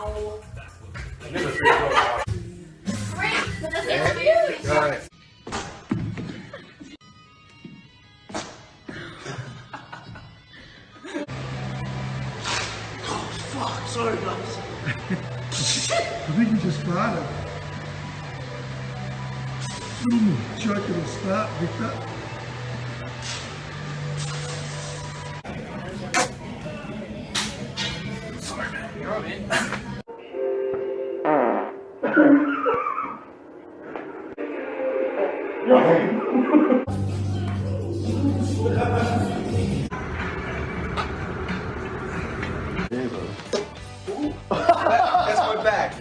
Ow. Great, but that's experience. Right. Fuck, sorry guys. I think you just farted. Mm, joke it'll start, Victor. That's my back.